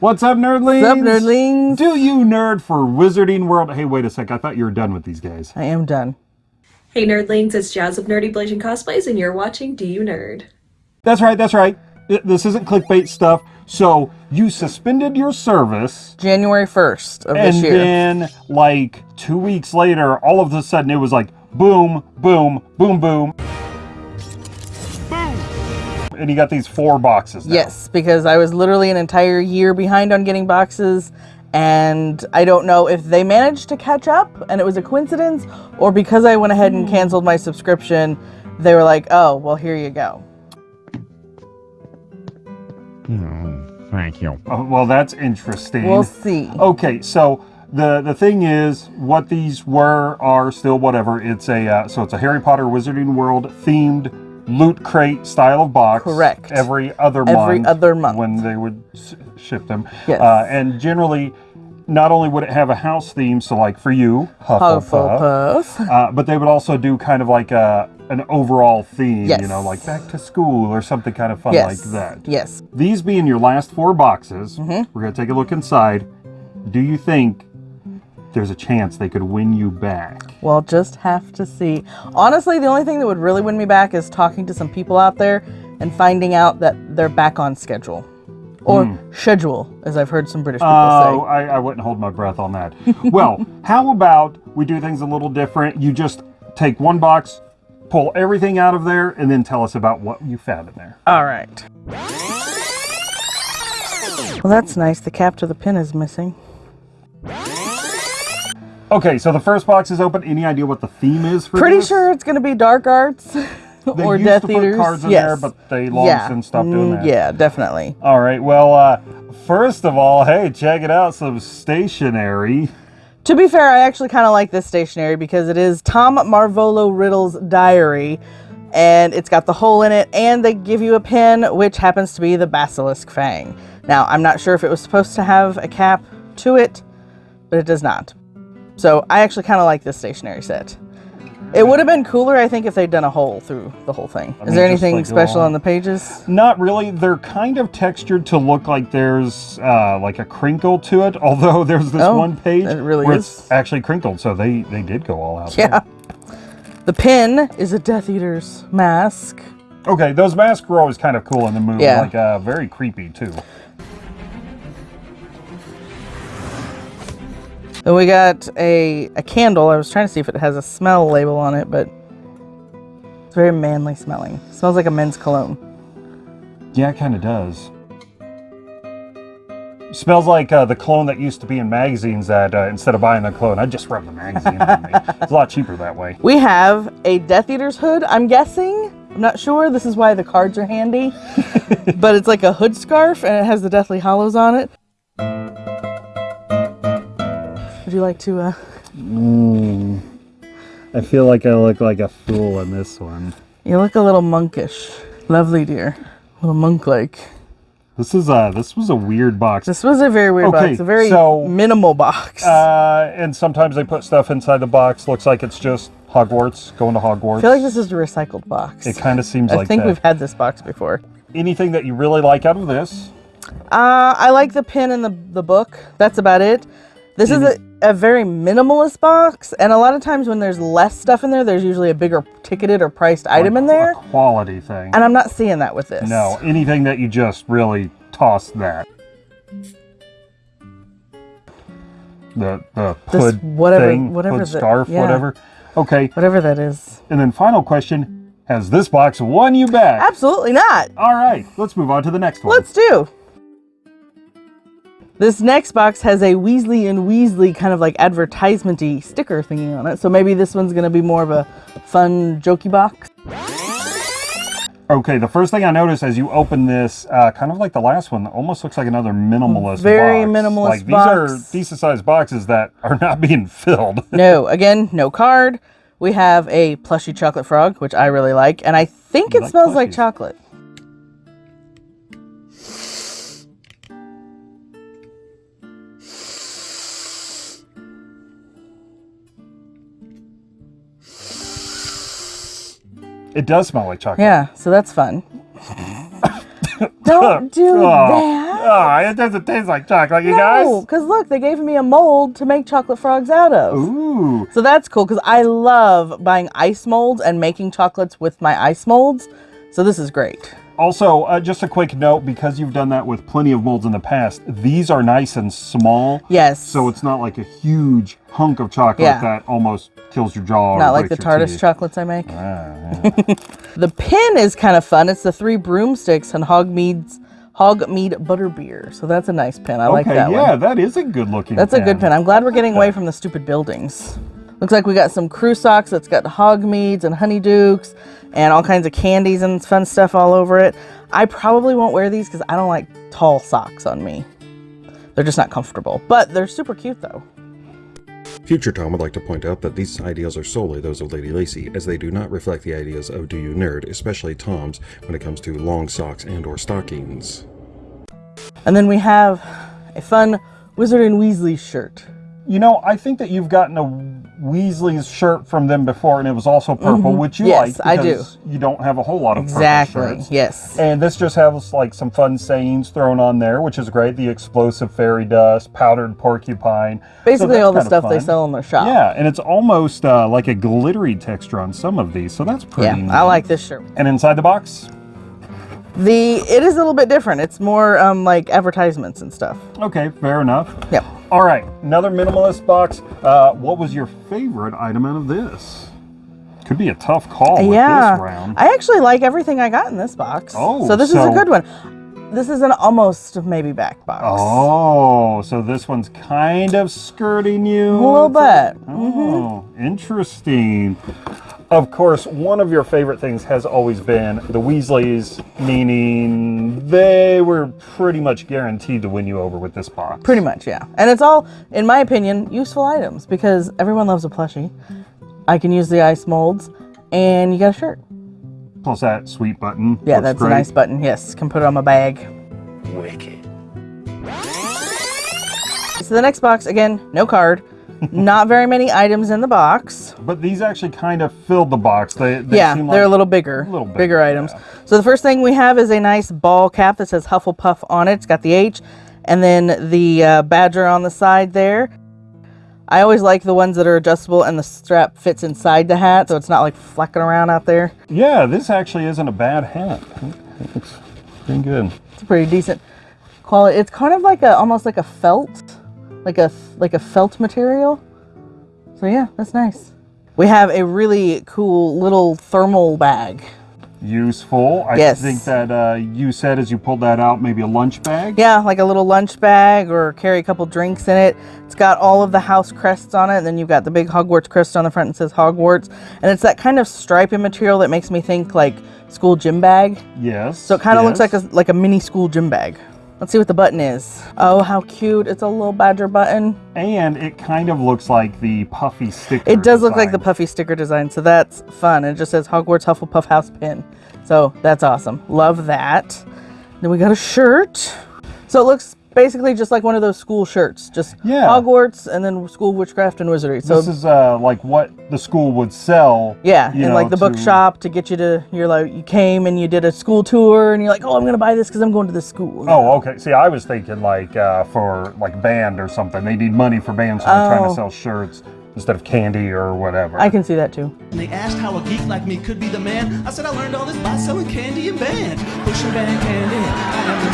What's up, nerdlings? What's up, nerdlings? Do you nerd for Wizarding World? Hey, wait a sec. I thought you were done with these guys. I am done. Hey nerdlings, it's Jazz of Nerdy Blazing Cosplays, and you're watching Do You Nerd? That's right, that's right. This isn't clickbait stuff. So, you suspended your service, January 1st of and this year. And then, like, two weeks later, all of a sudden it was like boom, boom, boom, boom. Boom! And you got these four boxes now. yes, because I was literally an entire year behind on getting boxes, and I don't know if they managed to catch up and it was a coincidence, or because I went ahead and hmm. canceled my subscription, they were like, oh, well, here you go. Hmm, thank you. Oh, well, that's interesting. We'll see. Okay, so the the thing is, what these were are still whatever. It's a uh, so it's a Harry Potter Wizarding World themed loot crate style of box. Correct. Every other month. Every other month. when they would ship them. Yes. Uh, and generally, not only would it have a house theme, so like for you, Hufflepuff. Hufflepuff. Uh, but they would also do kind of like a an overall theme, yes. you know, like back to school or something kind of fun Yes. like that. Yes. These being your last four boxes, Mm-hmm. we're going to take a look inside. Do you think there's a chance they could win you back? We'll just have to see. Honestly, the only thing that would really win me back is talking to some people out there and finding out that they're back on schedule. Or hmm. schedule, as I've heard some British people Oh, say. I, I wouldn't hold my breath on that. well, how about we do things a little different? You just take one box, pull everything out of there, and then tell us about what you found in there. All right. Well, that's nice. The cap to the pin is missing. Okay, so the first box is open. Any idea what the theme is for this? Pretty this? sure it's going to be dark arts They or used Death to put Eaters. cards in yes. there, but they long yeah. since stopped doing Mm, that. Yeah, definitely. All right. Well, uh, first of all, hey, check it out. Some stationery. To be fair, I actually kind of like this stationery because it is Tom Marvolo Riddle's diary, and it's got the hole in it, and they give you a pin, which happens to be the Basilisk Fang. Now, I'm not sure if it was supposed to have a cap to it, but it does not. So I actually kind of like this stationery set. It would have been cooler, I think, if they'd done a hole through the whole thing. I Is mean, there anything like special on. on the pages? Not really. They're kind of textured to look like there's uh, like a crinkle to it. Although there's this Oh, one page really where is. it's actually crinkled, so they they did go all out. Yeah. The pin is a Death Eater's mask. Okay, those masks were always kind of cool in the movie. Yeah. Like uh, very creepy too. Then we got a, a candle. I was trying to see if it has a smell label on it, but it's very manly smelling. smells like a men's cologne. Yeah, it kind of does. Smells like uh, the cologne that used to be in magazines. That uh, instead of buying the cologne, I just rub the magazine on me. It's a lot cheaper that way. We have a Death Eater's hood, I'm guessing. I'm not sure. This is why the cards are handy. but it's like a hood scarf and it has the Deathly Hallows on it. Would you like to uh I feel like I look like a fool in this one. you look a little monkish. Lovely dear. A little monk like. This is a this was a weird box. This was a very weird Okay, box. A very so- minimal box. Uh, and sometimes they put stuff inside the box. Looks like it's just Hogwarts, going to Hogwarts. I feel like this is a recycled box. it kind of seems I like think that. we've had this box before. Anything that you really like out of this? Uh, I like the pin and the, the book. That's about it. This is a, a very minimalist box, and a lot of times when there's less stuff in there, there's usually a bigger ticketed or priced item in there, A quality thing. and I'm not seeing that with this. No, anything that you just really toss that. The the This hood whatever- thing, whatever hood the- scarf, yeah. whatever. Okay, Whatever that is. and then final question: Has this box won you back? Absolutely not. All right, let's move on to the next one. Let's do. This next box has a Weasley and Weasley kind of like advertisement-y sticker thingy on it. So maybe this one's going to be more of a fun, jokey box. Okay, the first thing I noticed as you open this, uh, kind of like the last one, almost looks like another minimalist Very box. minimalist like, These box. are decent sized boxes that are not being filled. No, again, no card. We have a plushy chocolate frog, which I really like, and I think You it like smells like chocolate. It does smell like chocolate. Yeah, so that's fun. Don't do Oh, that. Oh, it doesn't taste like chocolate, you No, guys. because look, they gave me a mold to make chocolate frogs out of. Ooh. So that's cool because I love buying ice molds and making chocolates with my ice molds. So this is great. Also, uh, just a quick note because you've done that with plenty of molds in the past, these are nice and small. Yes. So it's not like a huge hunk of chocolate Yeah. that almost kills your jaw. or Not like the TARDIS teeth. chocolates I make. Ah, yeah. The pin is kind of fun. It's the three broomsticks and Hogsmeade's Hogsmeade Butterbeer. So that's a nice pin. I like okay, that yeah, one. that is a good looking. Pin. That's a good pin. I'm glad we're getting away from the stupid buildings. Looks like we got some crew socks that's got Hogmeads and Honeydukes and all kinds of candies and fun stuff all over it. I probably won't wear these because I don't like tall socks on me. They're just not comfortable, but they're super cute though. Future Tom would like to point out that these ideas are solely those of Lady Lacy, as they do not reflect the ideas of Do You Nerd, especially Tom's, when it comes to long socks and or stockings. And then we have a fun Wizard and Weasley shirt. You know, I think that you've gotten a Weasley's shirt from them before, and it was also purple, which you. Yes, like I do. you don't have a whole lot of purple Exactly. Yes. And this just has like some fun sayings thrown on there, which is great. The explosive fairy dust, powdered porcupine. Basically that's all the stuff they sell in their shop. Yeah, and it's almost uh, like a glittery texture on some of these, so that's Yeah, pretty. neat. I like this shirt. And inside the box, The it is a little bit different. It's more um like advertisements and stuff. okay, fair enough. Yep. All right, another minimalist box. Uh, what was your favorite item out of this? Could be a tough call with yeah. this round. I actually like everything I got in this box. Oh, so this is a good one. This is an almost maybe back box. Oh, so this one's kind of skirting you. A little bit. Oh, interesting. Of course, one of your favorite things has always been the Weasleys, meaning they were pretty much guaranteed to win you over with this box. Pretty much, yeah. And it's all, in my opinion, useful items because everyone loves a plushie. I can use the ice molds, and you got a shirt. Plus that sweet button. Yeah, that's great. a nice button. Yes, can put it on my bag. Wicked. So the next box, again, no card. Not very many items in the box. But these actually kind of filled the box. They, they yeah, seem they're like a little bigger, little bigger, bigger, items. yeah. So the first thing we have is a nice ball cap that says Hufflepuff on it. It's got the H, and then the uh, badger on the side there. I always like the ones that are adjustable and the strap fits inside the hat, so it's not like flecking around out there. Yeah, this actually isn't a bad hat. It looks pretty good. It's pretty decent quality. It's kind of like a almost like a felt, like a like a felt material. So yeah, that's nice. We have a really cool little thermal bag. Useful. I Yes. think that uh, you said as you pulled that out, maybe a lunch bag. Yeah, like a little lunch bag or carry a couple drinks in it. It's got all of the house crests on it, and then you've got the big Hogwarts crest on the front and says Hogwarts. And it's that kind of stripy material that makes me think like school gym bag. Yes. So it kind of looks like a like a mini school gym bag. Let's see what the button is. Oh, how cute. It's a little badger button. And it kind of looks like the puffy sticker. It does look like the puffy sticker design, so that's fun. It just says Hogwarts Hufflepuff House pin. So that's awesome. Love that. Then we got a shirt. So it looks basically just like one of those school shirts. Just Yeah. Hogwarts and then School of Witchcraft and Wizardry. So This is uh, like what the school would sell. yeah, in know, like the to- bookshop to get you to you're like you came and you did a school tour and you're like, "Oh, I'm going to buy this cuz I'm going to the school." Oh, okay. See, I was thinking like uh, for like band or something. They need money for bands, so they're trying Oh. to sell shirts instead of candy or whatever. I can see that too. And they asked how a geek like me could be the man. I said I learned all this by selling candy and band. Pushing band candy. I am the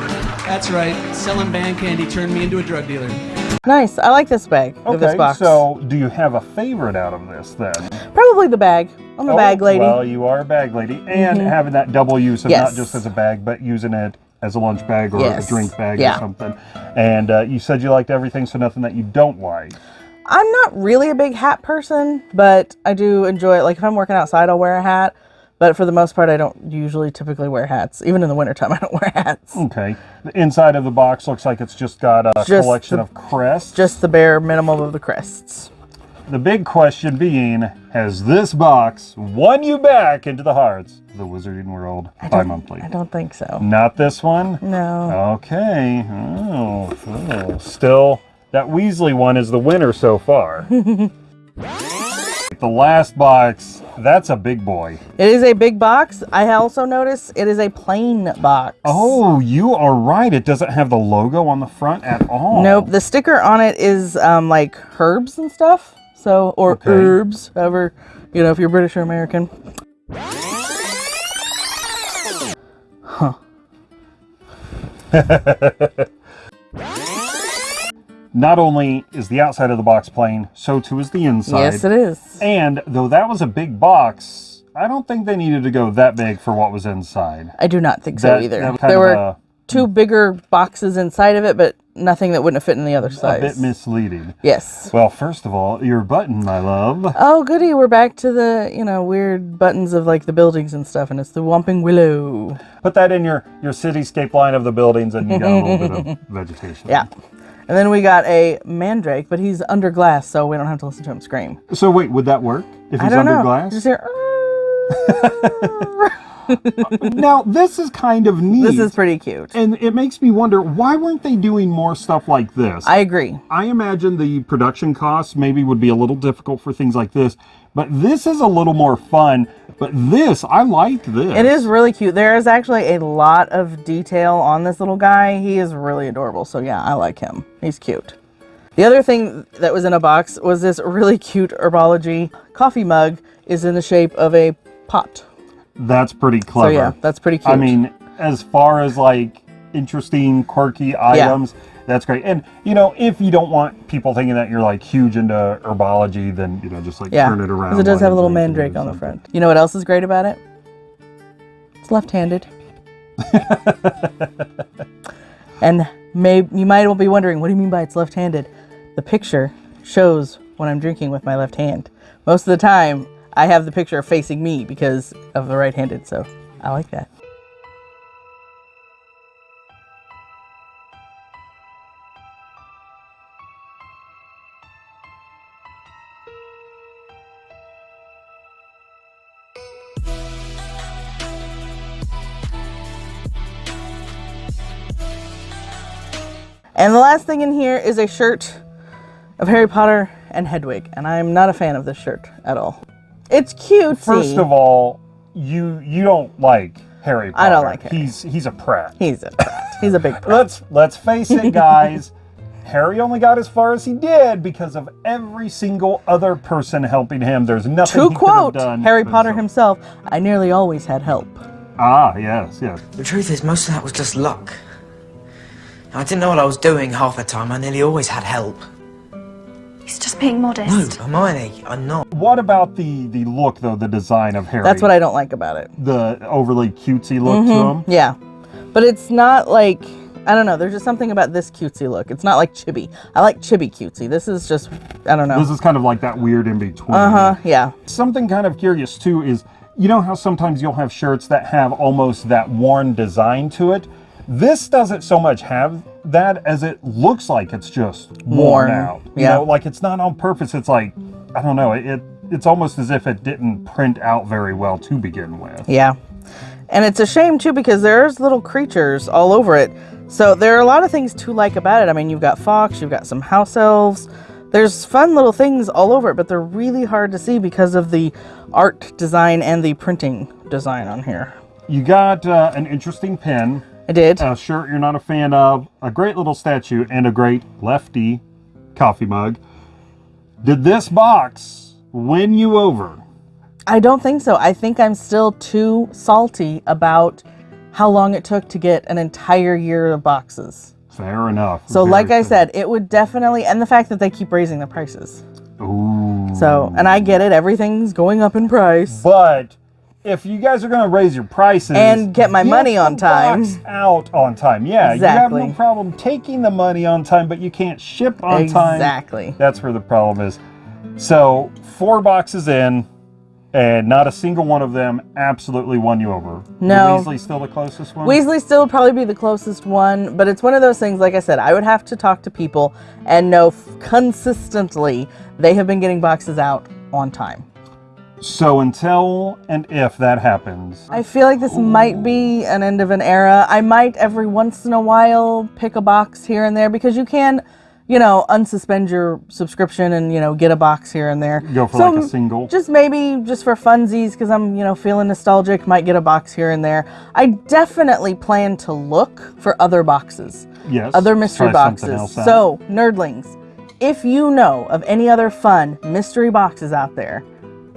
man. That's right. Selling band candy turned me into a drug dealer. Nice. I like this bag. of this Okay, box. so do you have a favorite out of this then? probably the bag. I'm a Oh, bag lady. Well, you are a bag lady, and having that double use of not just as a bag, but using it as a lunch bag or Yes. a drink bag Yeah. or something. And uh, you said you liked everything, so nothing that you don't like. I'm not really a big hat person, but I do enjoy it. Like if I'm working outside, I'll wear a hat. But for the most part, I don't usually typically wear hats. Even in the wintertime, I don't wear hats. Okay. The inside of the box looks like it's just got a Just collection the- of crests. Just the bare minimum of the crests. the big question being, has this box won you back into the hearts of the Wizarding World bi-monthly? I don't think so. Not this one? No. Okay. Oh, oh. Still, that Weasley one is the winner so far. the last box. That's a big boy. It is a big box. I also notice it is a plain box. Oh, you are right. It doesn't have the logo on the front at all. Nope. The sticker on it is um, like herbs and stuff. So, or Okay. herbs, however, you know, if you're British or American. Not only is the outside of the box plain, so too is the inside. Yes, it is. And though that was a big box, I don't think they needed to go that big for what was inside. I do not think so either. that was kind There were a- two bigger boxes inside of it, but nothing that wouldn't have fit in the other A size. bit misleading. yes. Well, first of all, your button, my love. Oh, goody. We're back to the, you know, weird buttons of like the buildings and stuff, and it's the Whomping Willow. Put that in your, your cityscape line of the buildings and you got a little bit of vegetation. Yeah. And then we got a mandrake, but he's under glass, so we don't have to listen to him scream. So wait, would that work if I he's don't under know. glass? Just hear, now, this is kind of neat. this is pretty cute. and it makes me wonder why weren't they doing more stuff like this? I agree. I imagine the production costs maybe would be a little difficult for things like this, but this is a little more fun. But this, I like this. It is really cute. There is actually a lot of detail on this little guy. He is really adorable. So yeah, I like him. He's cute. The other thing that was in a box was this really cute herbology coffee mug is in the shape of a pot. That's pretty clever. So yeah, that's pretty cute. I mean, as far as like interesting, quirky items, that's great. And you know, if you don't want people thinking that you're like huge into herbology, then you know, just like yeah, turn it around. because it does have a little mandrake on the front. You know what else is great about it? It's left-handed. and may you might be wondering, what do you mean by it's left-handed? The picture shows when I'm drinking with my left hand. Most of the time, I have the picture facing me because of the right-handed, so I like that. And the last thing in here is a shirt of Harry Potter and Hedwig, and I'm not a fan of this shirt at all. It's cute. First of all, you you don't like Harry Potter. I don't like Harry. He's he's a prat. he's a brat. He's a big brat. Let's let's face it, guys. Harry only got as far as he did because of every single other person helping him. There's nothing To he could have quote done. Harry Potter himself. himself, I nearly always had help. Ah, yes, yes. The truth is, most of that was just luck. I didn't know what I was doing half the time. I nearly always had help. He's just being modest. No, modest. Hermione, I'm not. What about the the look though? The design of Harry. That's what I don't like about it. the overly cutesy look to him. Yeah. But it's not like I don't know, there's just something about this cutesy look. It's not like chibi. I like chibi cutesy. This is just I don't know. This is kind of like that weird in between. Uh-huh. Yeah. Something kind of curious too is you know how sometimes you'll have shirts that have almost that worn design to it. This doesn't so much have that as it looks like it's just worn, Worn, out. You yeah. know, like it's not on purpose. It's like I don't know. It it's almost as if it didn't print out very well to begin with. Yeah. And it's a shame too because there's little creatures all over it. So there are a lot of things to like about it. I mean, you've got fox, you've got some house elves. There's fun little things all over it, but they're really hard to see because of the art design and the printing design on here. You got uh, an interesting pen, I did. a shirt you're not a fan of, a great little statue, and a great lefty coffee mug. Did this box win you over? I don't think so. I think I'm still too salty about how long it took to get an entire year of boxes. Fair enough. So, Very like I said, it would definitely, and the fact that they keep raising the prices. Ooh. So, and I get it, everything's going up in price. But if you guys are going to raise your prices And get my money on time. out on time. Yeah, you have no problem taking the money on time, but you can't ship on time. Exactly. That's where the problem is. So four boxes in, and not a single one of them absolutely won you over. No. Weasley still the closest one. Weasley still probably be the closest one, but it's one of those things, like I said, I would have to talk to people and know consistently they have been getting boxes out on time. So until and if that happens, I feel like this might be an end of an era. I might every once in a while pick a box here and there because you can you know, unsuspend your subscription and, you know, get a box here and there. Go for So, like a single. Just maybe just for funsies because I'm, you know, feeling nostalgic, might get a box here and there. I definitely plan to look for other boxes, yes. other mystery boxes. So, nerdlings, if you know of any other fun mystery boxes out there,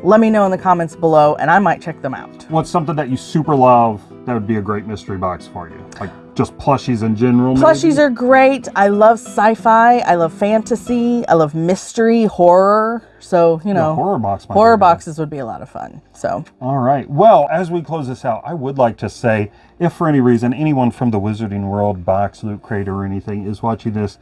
let me know in the comments below and I might check them out. what's something that you super love that would be a great mystery box for you? Like just plushies in general. Plushies maybe? are great. I love sci-fi. I love fantasy. I love mystery, horror. So, you Yeah, know, horror box. horror boxes would be a lot of fun. So, All right. Well, as we close this out, I would like to say, if for any reason anyone from the Wizarding World box, loot crate, or anything is watching this,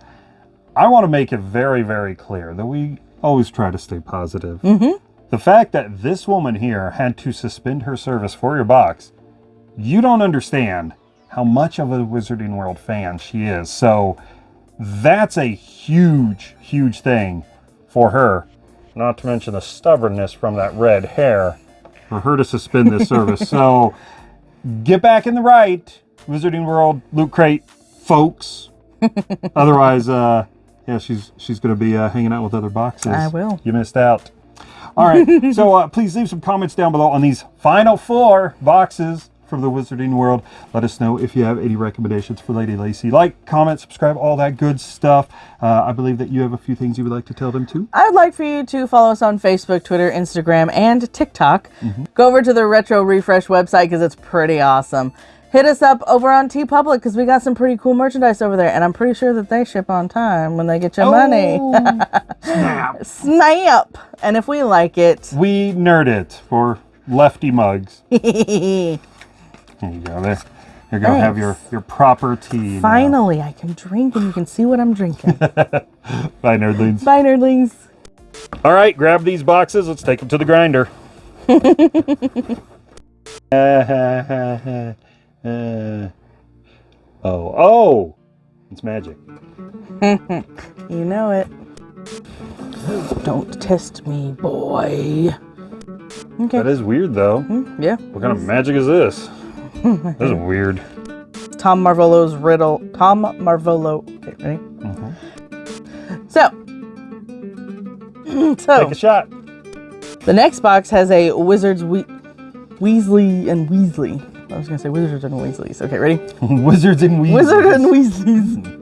I want to make it very, very clear that we always try to stay positive. Mhm. The fact that this woman here had to suspend her service for your box, you don't understand how much of a Wizarding World fan she is. So that's a huge, huge thing for her. Not to mention the stubbornness from that red hair for her to suspend this service. So get back in the right, Wizarding World Loot Crate folks. Otherwise, uh, yeah, she's she's gonna be uh, hanging out with other boxes. I will. You missed out. All right, so uh, please leave some comments down below on these final four boxes from the Wizarding World. Let us know if you have any recommendations for Lady Lacy. Like, comment, subscribe, all that good stuff. Uh, I believe that you have a few things you would like to tell them too. I would like for you to follow us on Facebook, Twitter, Instagram, and TikTok. Mm-hmm. Go over to the Retro Refresh website because it's pretty awesome. Hit us up over on TeePublic because we got some pretty cool merchandise over there, and I'm pretty sure that they ship on time when they get your money. Oh, snap. Snap! And if we like it, We nerd it for lefty mugs. There you go. There. You're gonna have your your proper tea. now. I can drink and you can see what I'm drinking. Bye, nerdlings. Bye, nerdlings. All right, grab these boxes. Let's take them to the grinder. Uh, oh, oh, it's magic. You know it. Don't test me, boy. Okay. That is weird, though. Yeah. What kind of magic is this? this is weird. Tom Marvolo's riddle. Tom Marvolo. Okay, ready? So. so Take a shot. the next box has a Wizards we- Weasley and Weasley. I was gonna say Wizards and Weasleys. Okay, ready? Wizards and Weasleys. Wizards and Weasleys.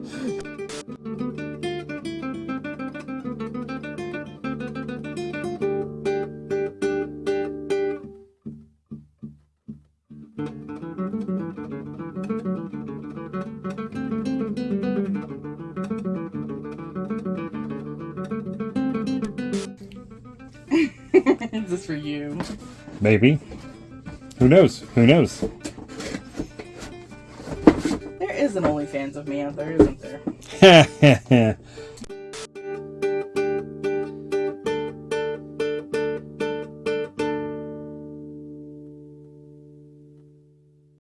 Is this for you? Maybe. Who knows? Who knows? OnlyFans of me out there, isn't there?